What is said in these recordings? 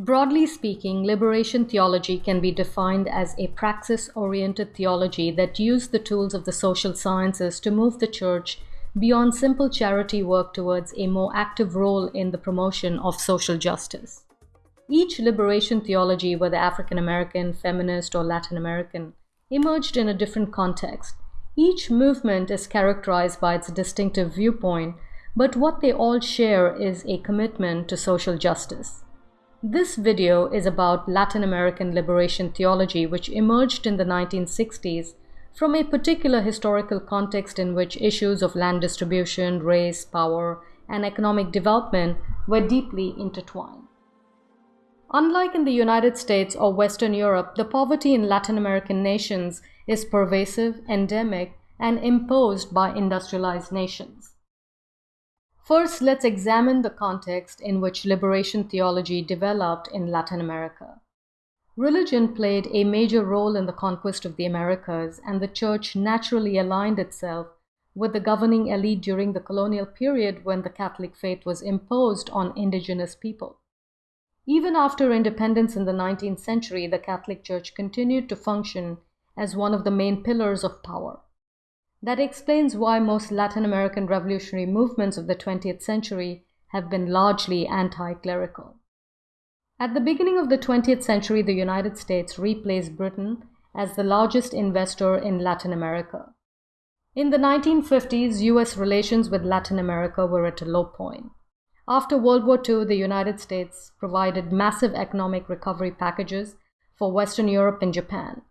Broadly speaking, liberation theology can be defined as a praxis oriented theology that used the tools of the social sciences to move the church beyond simple charity work towards a more active role in the promotion of social justice. Each liberation theology, whether African American, feminist, or Latin American, emerged in a different context. Each movement is characterized by its distinctive viewpoint, but what they all share is a commitment to social justice. This video is about Latin American liberation theology, which emerged in the 1960s from a particular historical context in which issues of land distribution, race, power, and economic development were deeply intertwined. Unlike in the United States or Western Europe, the poverty in Latin American nations is pervasive, endemic, and imposed by industrialized nations. First, let's examine the context in which liberation theology developed in Latin America. Religion played a major role in the conquest of the Americas, and the church naturally aligned itself with the governing elite during the colonial period when the Catholic faith was imposed on indigenous people. Even after independence in the 19th century, the Catholic Church continued to function as one of the main pillars of power. That explains why most Latin American revolutionary movements of the 20th century have been largely anti clerical. At the beginning of the 20th century, the United States replaced Britain as the largest investor in Latin America. In the 1950s, US relations with Latin America were at a low point. After World War II, the United States provided massive economic recovery packages for Western Europe and Japan.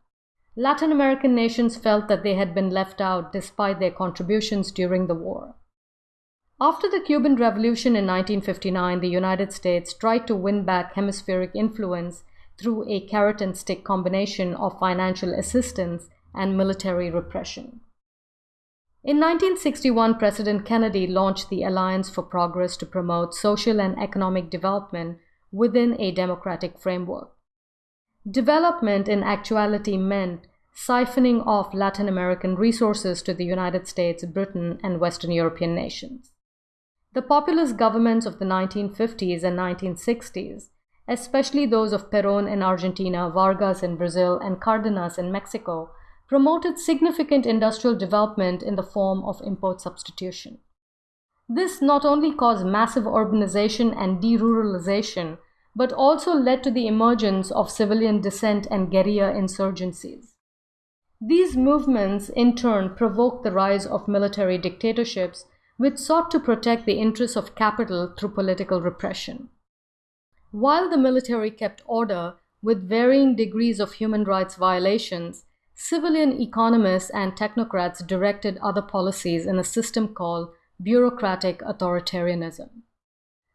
Latin American nations felt that they had been left out despite their contributions during the war. After the Cuban Revolution in 1959, the United States tried to win back hemispheric influence through a carrot and stick combination of financial assistance and military repression. In 1961, President Kennedy launched the Alliance for Progress to promote social and economic development within a democratic framework. Development in actuality meant siphoning off Latin American resources to the United States, Britain, and Western European nations. The populist governments of the 1950s and 1960s, especially those of Perón in Argentina, Vargas in Brazil, and Cardenas in Mexico, promoted significant industrial development in the form of import substitution. This not only caused massive urbanization and deruralization, but also led to the emergence of civilian dissent and guerrilla insurgencies. These movements, in turn, provoked the rise of military dictatorships, which sought to protect the interests of capital through political repression. While the military kept order with varying degrees of human rights violations, civilian economists and technocrats directed other policies in a system called bureaucratic authoritarianism.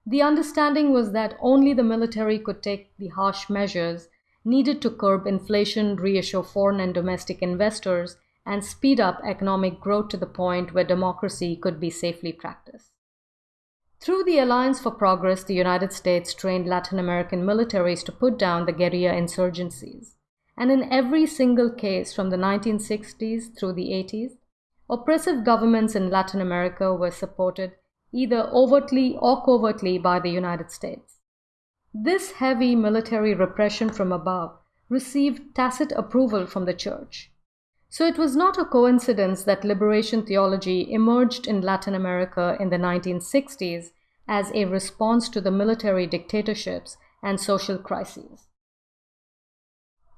The understanding was that only the military could take the harsh measures needed to curb inflation, reassure foreign and domestic investors, and speed up economic growth to the point where democracy could be safely practiced. Through the Alliance for Progress, the United States trained Latin American militaries to put down the guerrilla insurgencies. And in every single case from the 1960s through the 80s, oppressive governments in Latin America were supported either overtly or covertly by the United States. This heavy military repression from above received tacit approval from the Church. So it was not a coincidence that liberation theology emerged in Latin America in the 1960s as a response to the military dictatorships and social crises.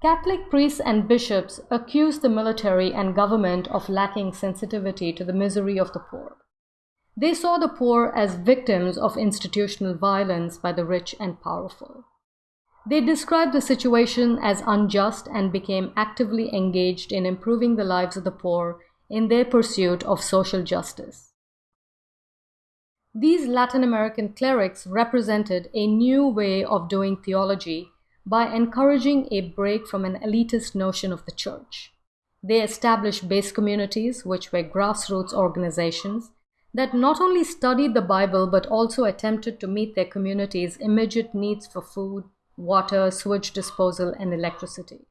Catholic priests and bishops accused the military and government of lacking sensitivity to the misery of the poor. They saw the poor as victims of institutional violence by the rich and powerful. They described the situation as unjust and became actively engaged in improving the lives of the poor in their pursuit of social justice. These Latin American clerics represented a new way of doing theology by encouraging a break from an elitist notion of the church. They established base communities, which were grassroots organizations, that not only studied the Bible but also attempted to meet their community's immediate needs for food, water, sewage disposal, and electricity.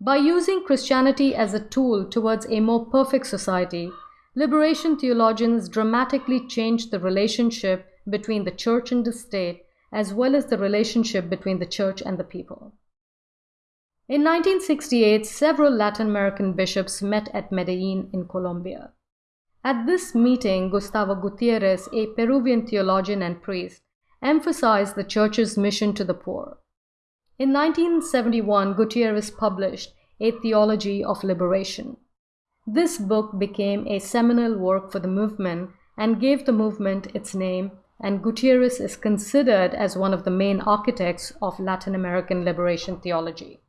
By using Christianity as a tool towards a more perfect society, liberation theologians dramatically changed the relationship between the church and the state as well as the relationship between the church and the people. In 1968, several Latin American bishops met at Medellin in Colombia. At this meeting, Gustavo Gutierrez, a Peruvian theologian and priest, emphasized the church's mission to the poor. In 1971, Gutierrez published A Theology of Liberation. This book became a seminal work for the movement and gave the movement its name, and Gutierrez is considered as one of the main architects of Latin American liberation theology.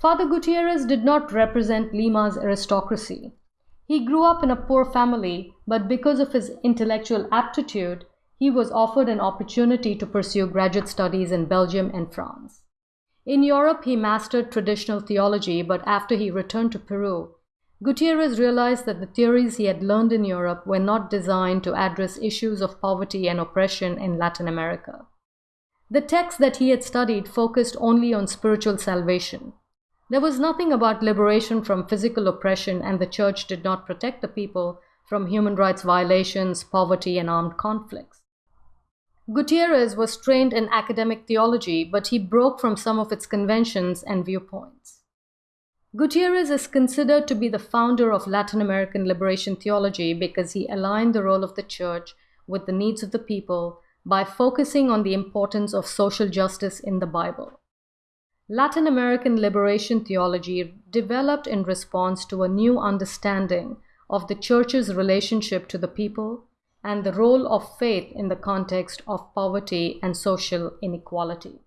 Father Gutierrez did not represent Lima's aristocracy. He grew up in a poor family, but because of his intellectual aptitude, he was offered an opportunity to pursue graduate studies in Belgium and France. In Europe, he mastered traditional theology, but after he returned to Peru, Gutierrez realized that the theories he had learned in Europe were not designed to address issues of poverty and oppression in Latin America. The texts that he had studied focused only on spiritual salvation. There was nothing about liberation from physical oppression, and the church did not protect the people from human rights violations, poverty, and armed conflicts. Gutierrez was trained in academic theology, but he broke from some of its conventions and viewpoints. Gutierrez is considered to be the founder of Latin American liberation theology because he aligned the role of the church with the needs of the people by focusing on the importance of social justice in the Bible. Latin American liberation theology developed in response to a new understanding of the church's relationship to the people and the role of faith in the context of poverty and social inequality.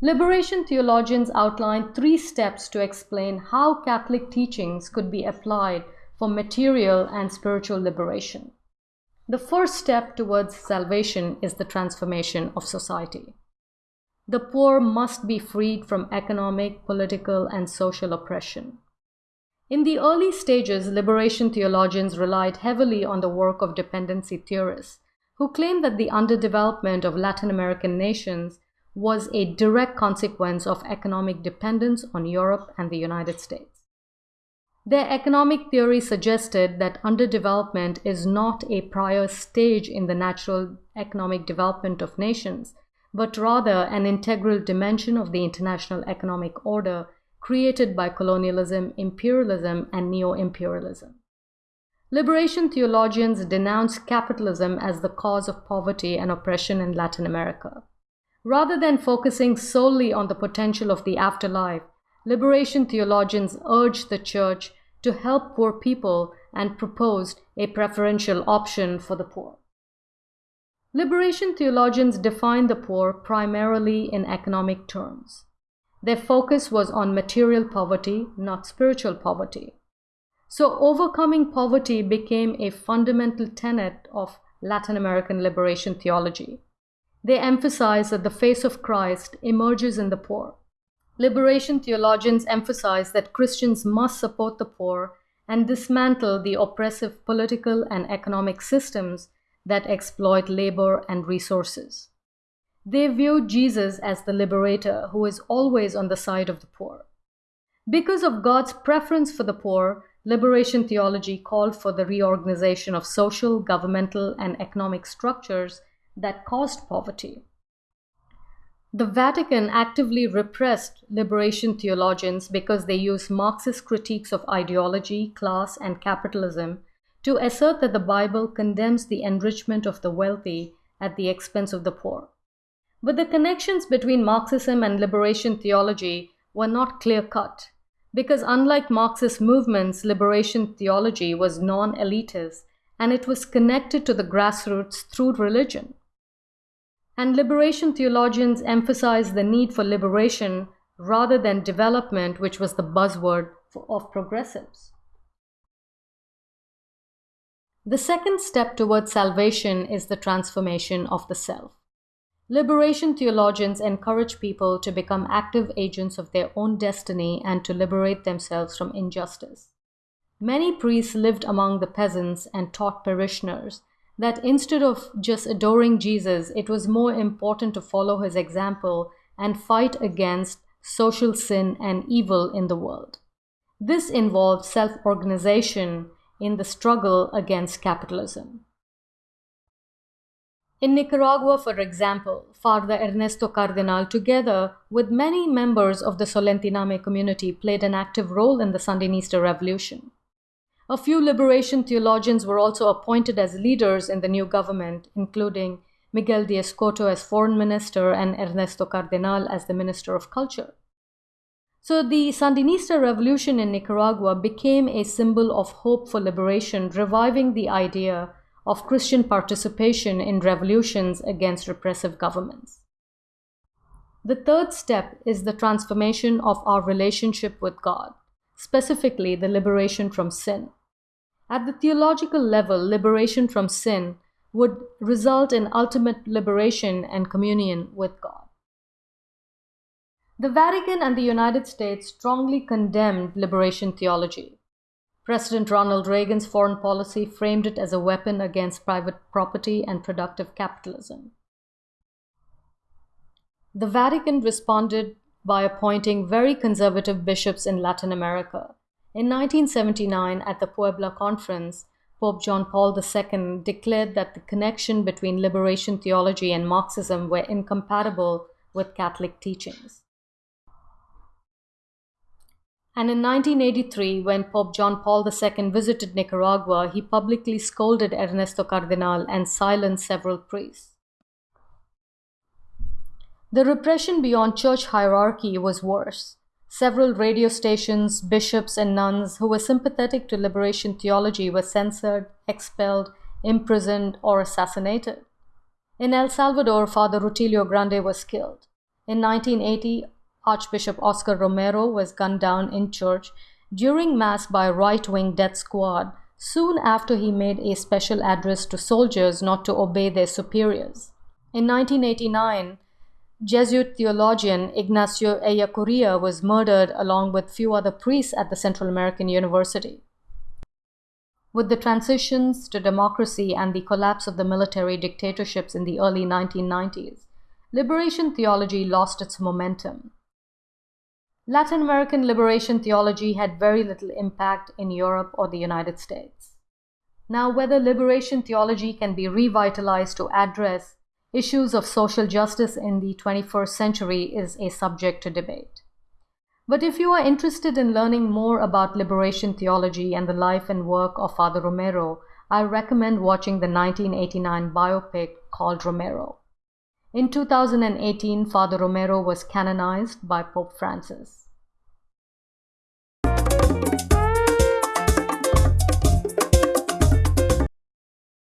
Liberation theologians outline three steps to explain how Catholic teachings could be applied for material and spiritual liberation. The first step towards salvation is the transformation of society. The poor must be freed from economic, political, and social oppression. In the early stages, liberation theologians relied heavily on the work of dependency theorists, who claimed that the underdevelopment of Latin American nations was a direct consequence of economic dependence on Europe and the United States. Their economic theory suggested that underdevelopment is not a prior stage in the natural economic development of nations, but rather an integral dimension of the international economic order created by colonialism, imperialism, and neo imperialism. Liberation theologians denounce capitalism as the cause of poverty and oppression in Latin America. Rather than focusing solely on the potential of the afterlife, liberation theologians urged the church to help poor people and proposed a preferential option for the poor. Liberation theologians define the poor primarily in economic terms. Their focus was on material poverty, not spiritual poverty. So, overcoming poverty became a fundamental tenet of Latin American liberation theology. They emphasize that the face of Christ emerges in the poor. Liberation theologians emphasize that Christians must support the poor and dismantle the oppressive political and economic systems that exploit labor and resources. They view Jesus as the liberator who is always on the side of the poor. Because of God's preference for the poor, liberation theology called for the reorganization of social, governmental, and economic structures that caused poverty. The Vatican actively repressed liberation theologians because they used Marxist critiques of ideology, class, and capitalism to assert that the Bible condemns the enrichment of the wealthy at the expense of the poor. But the connections between Marxism and liberation theology were not clear cut, because unlike Marxist movements, liberation theology was non elitist and it was connected to the grassroots through religion. And liberation theologians emphasized the need for liberation rather than development, which was the buzzword of progressives. The second step towards salvation is the transformation of the self. Liberation theologians encourage people to become active agents of their own destiny and to liberate themselves from injustice. Many priests lived among the peasants and taught parishioners that instead of just adoring Jesus, it was more important to follow his example and fight against social sin and evil in the world. This involved self organization in the struggle against capitalism. In Nicaragua, for example, Father Ernesto Cardenal, together with many members of the Solentiname community, played an active role in the Sandinista revolution. A few liberation theologians were also appointed as leaders in the new government, including Miguel d'Escoto as foreign minister and Ernesto Cardenal as the minister of culture. So the Sandinista revolution in Nicaragua became a symbol of hope for liberation, reviving the idea of Christian participation in revolutions against repressive governments. The third step is the transformation of our relationship with God, specifically the liberation from sin. At the theological level, liberation from sin would result in ultimate liberation and communion with God. The Vatican and the United States strongly condemned liberation theology. President Ronald Reagan's foreign policy framed it as a weapon against private property and productive capitalism. The Vatican responded by appointing very conservative bishops in Latin America. In 1979, at the Puebla Conference, Pope John Paul II declared that the connection between liberation theology and Marxism were incompatible with Catholic teachings. And in 1983, when Pope John Paul II visited Nicaragua, he publicly scolded Ernesto Cardenal and silenced several priests. The repression beyond church hierarchy was worse. Several radio stations, bishops, and nuns who were sympathetic to liberation theology were censored, expelled, imprisoned, or assassinated. In El Salvador, Father Rutilio Grande was killed. In 1980, Archbishop Oscar Romero was gunned down in church during Mass by a right wing death squad soon after he made a special address to soldiers not to obey their superiors. In 1989, Jesuit theologian Ignacio Ellacuría was murdered along with few other priests at the Central American University. With the transitions to democracy and the collapse of the military dictatorships in the early 1990s, liberation theology lost its momentum. Latin American liberation theology had very little impact in Europe or the United States. Now, whether liberation theology can be revitalized to address issues of social justice in the 21st century is a subject to debate. But if you are interested in learning more about liberation theology and the life and work of Father Romero, I recommend watching the 1989 biopic called Romero. In 2018, Father Romero was canonized by Pope Francis.